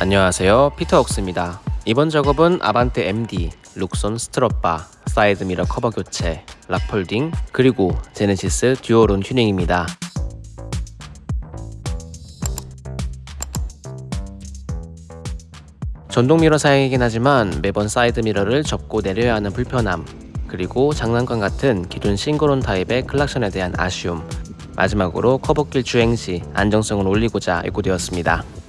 안녕하세요. 피터웍스입니다. 이번 작업은 아반떼 MD, 룩손 strut bar, 사이드 미러 커버 교체, lock folding, 그리고 제네시스 dual horn 튜닝입니다. 전동 미러 사양이긴 하지만 매번 사이드 미러를 접고 내려야 하는 불편함 그리고 장난감 같은 기존 single horn 타입의 클락션에 대한 아쉬움 마지막으로 커브길 주행 시 안정성을 올리고자 입고되었습니다.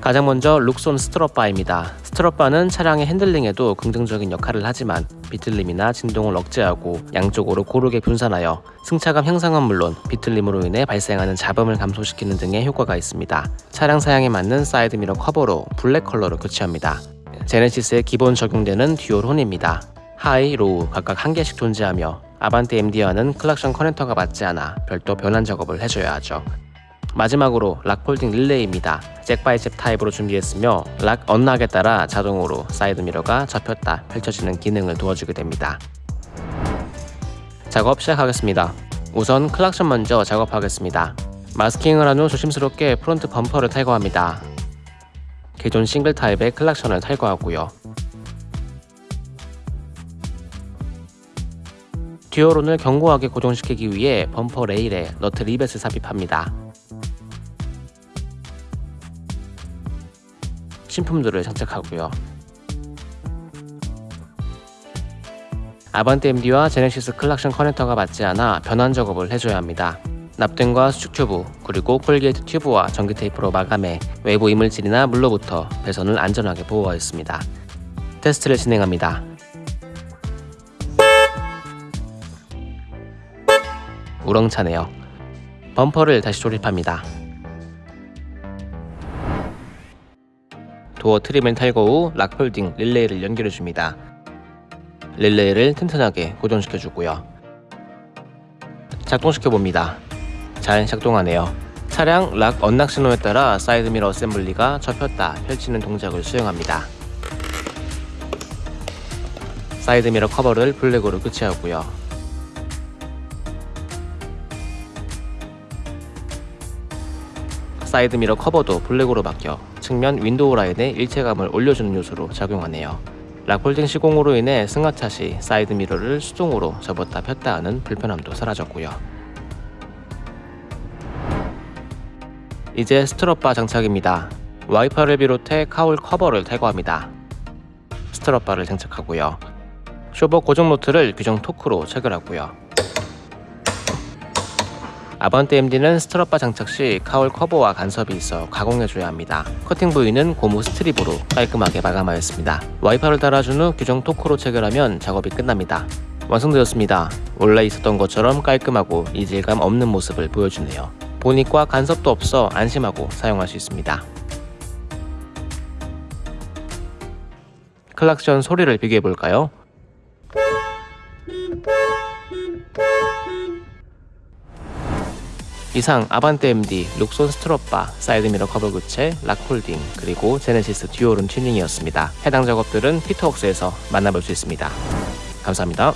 가장 먼저 룩손 strut bar입니다. strut bar는 차량의 핸들링에도 긍정적인 역할을 하지만 비틀림이나 진동을 억제하고 양쪽으로 고르게 분산하여 승차감 향상은 물론 비틀림으로 인해 발생하는 잡음을 감소시키는 등의 효과가 있습니다. 차량 사양에 맞는 사이드미러 커버로 블랙 컬러로 교체합니다. 제네시스에 기본 적용되는 dual horn입니다. high, low 각각 한 개씩 존재하며 아반떼 MD와는 클락션 커넥터가 맞지 않아 별도 변환 작업을 해줘야 하죠. 마지막으로 lock folding 릴레이입니다. jack by jack 타입으로 준비했으며 lock unlock에 따라 자동으로 사이드 미러가 접혔다 펼쳐지는 기능을 도와주게 됩니다. 작업 시작하겠습니다. 우선 클락션 먼저 작업하겠습니다. 마스킹을 한 후 조심스럽게 front 범퍼를 탈거합니다. 기존 싱글 타입의 클락션을 탈거하고요. dual horn을 견고하게 고정시키기 위해 범퍼 레일에 너트 리벳을 삽입합니다. 신품들을 장착하고요. 아반떼 MD와 제네시스 클락션 커넥터가 맞지 않아 변환 작업을 해줘야 합니다. 납땜과 수축 튜브, 그리고 corrugate 튜브와 전기 테이프로 마감해 외부 이물질이나 물로부터 배선을 안전하게 보호하였습니다. 테스트를 진행합니다. 우렁차네요. 범퍼를 다시 조립합니다. door trim을 탈거 후 lock folding 릴레이를 연결해줍니다. 릴레이를 튼튼하게 고정시켜주고요. 작동시켜봅니다. 잘 작동하네요. 차량 lock unlock 신호에 따라 사이드미러 assembly가 접혔다 펼치는 동작을 수행합니다. 사이드미러 커버를 블랙으로 교체하고요. 사이드 미러 커버도 블랙으로 바뀌어 측면 윈도우 라인에 일체감을 올려주는 요소로 작용하네요. lock folding 시공으로 인해 승하차 시 사이드 미러를 수동으로 접었다 폈다 하는 불편함도 사라졌고요. 이제 strut bar 장착입니다. 와이퍼를 비롯해 cowl 커버를 탈거합니다. strut bar를 장착하고요. 쇼바 고정 너트를 규정 토크로 체결하고요. 아반떼 MD는 strut bar 장착 시 cowl 커버와 간섭이 있어 가공해줘야 합니다. 커팅 부위는 고무 strip으로 깔끔하게 마감하였습니다. 와이퍼를 달아준 후 규정 토크로 체결하면 작업이 끝납니다. 완성되었습니다. 원래 있었던 것처럼 깔끔하고 이질감 없는 모습을 보여주네요. 보닛과 간섭도 없어 안심하고 사용할 수 있습니다. 클락션 소리를 비교해볼까요? 이상 아반떼 MD, 룩손 strut bar, 사이드미러 커버 교체, lock folding, 그리고 제네시스 dual horn 튜닝이었습니다. 해당 작업들은 피터웍스에서 만나볼 수 있습니다. 감사합니다.